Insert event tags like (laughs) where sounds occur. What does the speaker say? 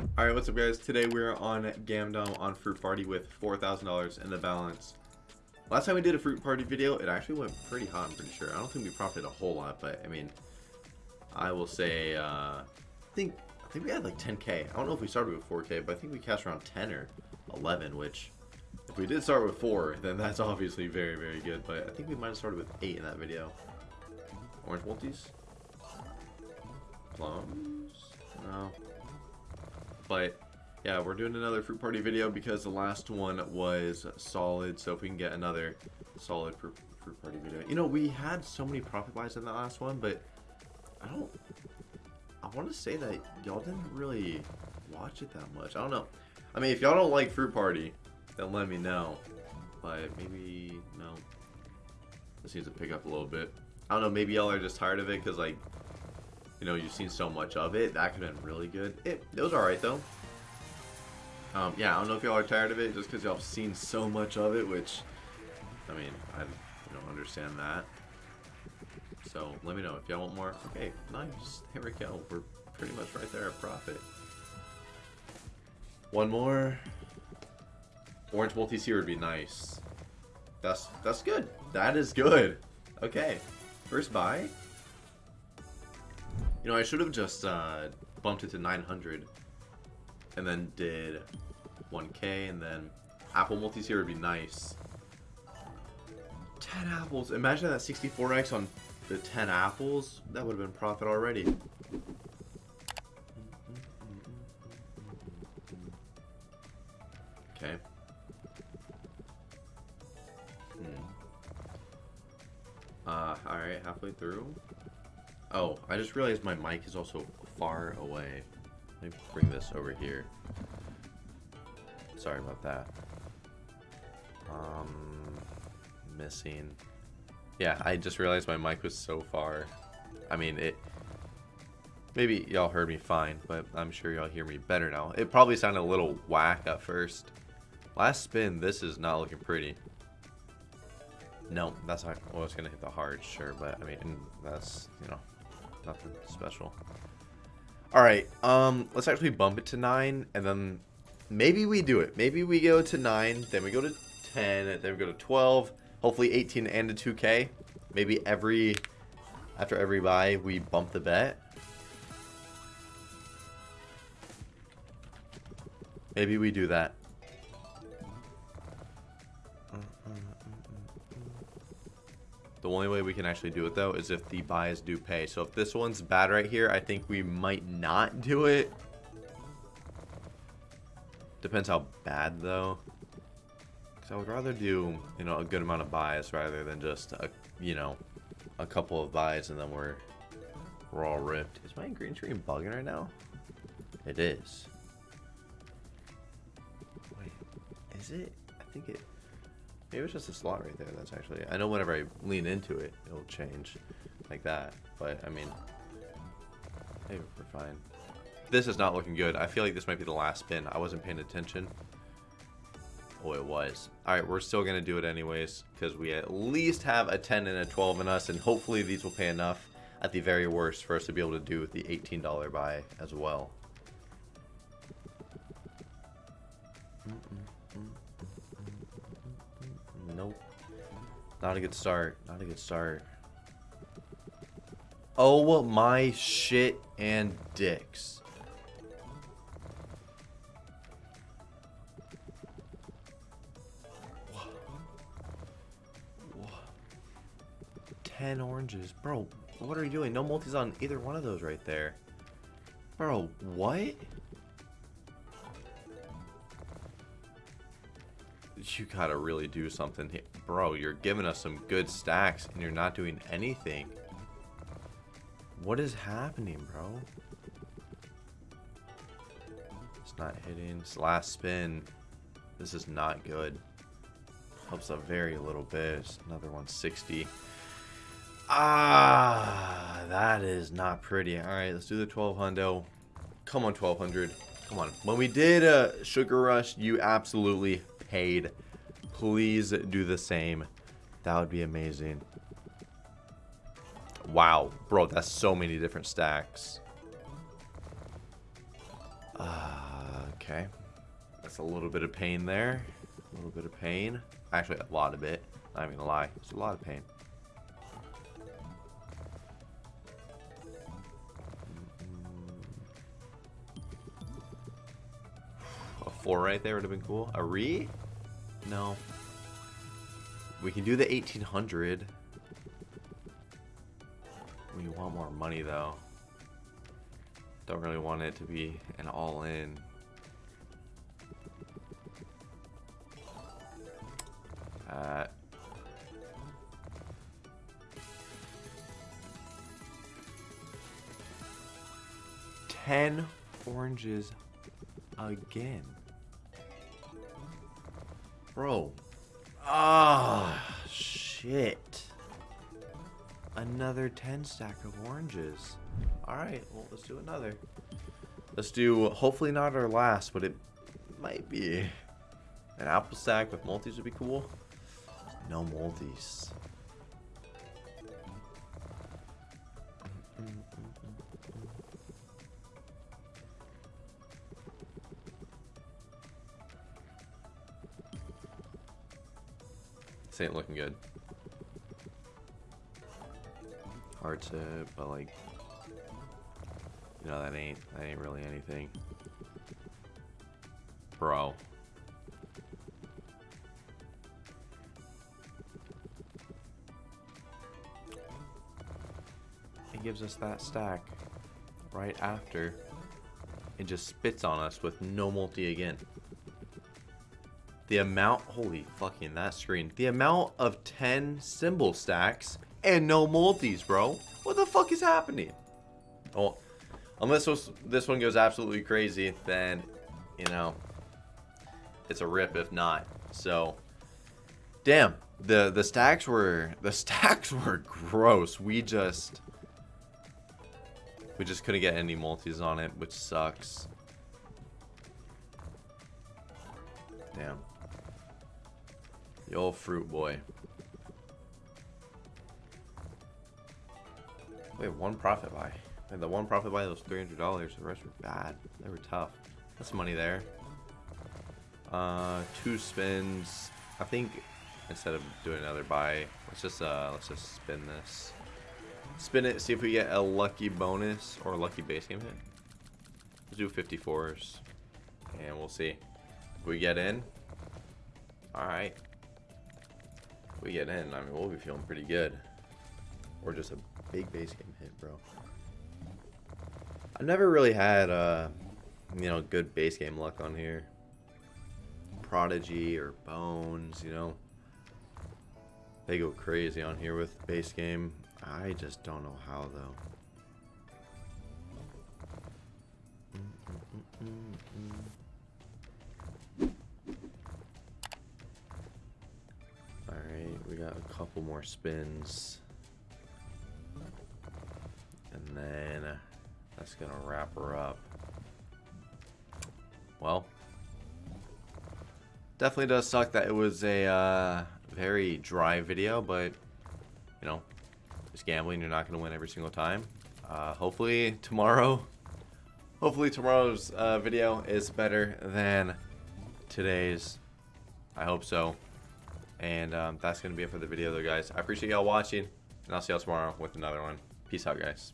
Alright, what's up guys? Today we're on Gamdom on Fruit Party with $4,000 in the balance. Last time we did a Fruit Party video, it actually went pretty hot, I'm pretty sure. I don't think we profited a whole lot, but I mean, I will say, uh, I think I think we had like 10k. I don't know if we started with 4k, but I think we cashed around 10 or 11, which if we did start with 4, then that's obviously very, very good. But I think we might have started with 8 in that video. Orange multis? Plums? No. But yeah, we're doing another fruit party video because the last one was solid. So if we can get another solid fruit, fruit party video. You know, we had so many profit buys in the last one, but I don't I want to say that y'all didn't really watch it that much. I don't know. I mean, if y'all don't like Fruit Party, then let me know. But maybe, no. This needs to pick up a little bit. I don't know, maybe y'all are just tired of it because, like, you know, you've seen so much of it. That could have been really good. It, it was alright, though. Um, yeah, I don't know if y'all are tired of it just because y'all have seen so much of it, which, I mean, I know, understand that. So let me know if y'all want more. Okay, nice. Here we go. We're pretty much right there at profit. One more. Orange multi-seer would be nice. That's that's good. That is good. Okay. First buy. You know, I should have just uh, bumped it to 900 and then did 1k and then apple multi-seer would be nice. 10 apples. Imagine that 64x on the 10 apples, that would have been profit already. Oh, I just realized my mic is also far away. Let me bring this over here. Sorry about that. Um, missing. Yeah, I just realized my mic was so far. I mean, it... Maybe y'all heard me fine, but I'm sure y'all hear me better now. It probably sounded a little whack at first. Last spin, this is not looking pretty. No, that's not... Well, it's going to hit the hard, sure, but, I mean, that's, you know, nothing special. Alright, um, let's actually bump it to 9, and then maybe we do it. Maybe we go to 9, then we go to 10, then we go to 12, Hopefully 18 and a 2k. Maybe every after every buy we bump the bet. Maybe we do that. The only way we can actually do it though is if the buys do pay. So if this one's bad right here, I think we might not do it. Depends how bad though. Because I would rather do, you know, a good amount of buys rather than just, a, you know, a couple of buys and then we're, we're all ripped. Is my green screen bugging right now? It is. Wait, is it? I think it, maybe it's just a slot right there. That's actually, I know whenever I lean into it, it'll change like that. But, I mean, maybe we're fine. This is not looking good. I feel like this might be the last spin. I wasn't paying attention. Oh, it was. Alright, we're still going to do it anyways, because we at least have a 10 and a 12 in us, and hopefully these will pay enough at the very worst for us to be able to do with the $18 buy as well. Nope. Not a good start. Not a good start. Oh my shit and dicks. 10 oranges. Bro, what are you doing? No multis on either one of those right there. Bro, what? You gotta really do something here. Bro, you're giving us some good stacks and you're not doing anything. What is happening, bro? It's not hitting. It's last spin. This is not good. Helps a very little bit. It's another 160. Ah, that is not pretty. All right, let's do the 12 hundo. Come on, 1200. Come on. When we did a uh, Sugar Rush, you absolutely paid. Please do the same. That would be amazing. Wow, bro, that's so many different stacks. Uh, okay. That's a little bit of pain there. A little bit of pain. Actually, a lot of it. I'm not even gonna lie. It's a lot of pain. A four right there would have been cool. A re? No. We can do the 1800. We want more money though. Don't really want it to be an all-in. Uh, Ten oranges again. Bro. Ah, shit. Another 10 stack of oranges. Alright, well, let's do another. Let's do, hopefully not our last, but it might be. An apple stack with multis would be cool. No multis. This ain't looking good. Hard to, but like, you know, that ain't, that ain't really anything. Bro. It gives us that stack right after it just spits on us with no multi again. The amount, holy fucking that screen. The amount of 10 symbol stacks and no multis, bro. What the fuck is happening? Oh, unless this one goes absolutely crazy, then, you know, it's a rip if not. So, damn, the the stacks were the (laughs) stacks were gross. We just we just couldn't get any multis on it, which sucks. Damn. The old fruit boy. Wait, one profit buy. And the one profit buy was $300. The rest were bad. They were tough. That's money there. Uh, two spins. I think instead of doing another buy, let's just uh, let's just spin this. Spin it, see if we get a lucky bonus or a lucky base game hit. Let's do 54s, and we'll see. If we get in, all right we get in, I mean, we'll be feeling pretty good. Or just a big base game hit, bro. I've never really had, uh, you know, good base game luck on here. Prodigy or Bones, you know. They go crazy on here with base game. I just don't know how, though. A couple more spins. And then that's going to wrap her up. Well, definitely does suck that it was a uh, very dry video, but, you know, it's gambling. You're not going to win every single time. Uh, hopefully tomorrow, hopefully tomorrow's uh, video is better than today's. I hope so. And um, that's going to be it for the video, though, guys. I appreciate y'all watching, and I'll see y'all tomorrow with another one. Peace out, guys.